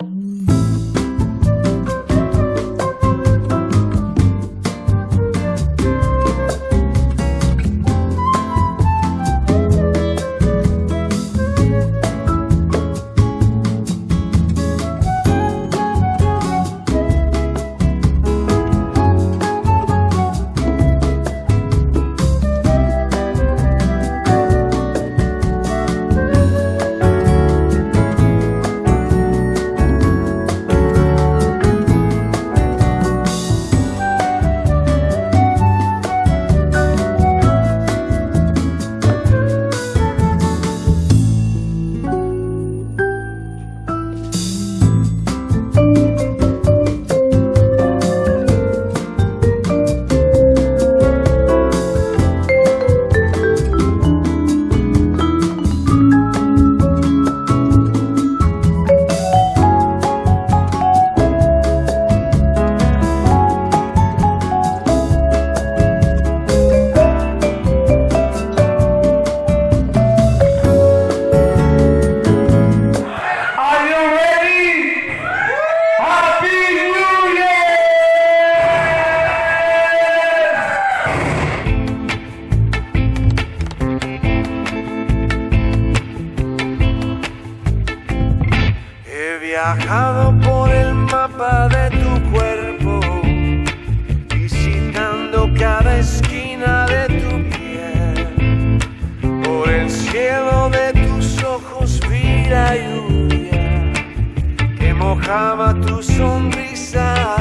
Mm. Viajado por el mapa de tu cuerpo, visitando cada esquina de tu piel. Por el cielo de tus ojos vi la lluvia que mojaba tu sonrisa.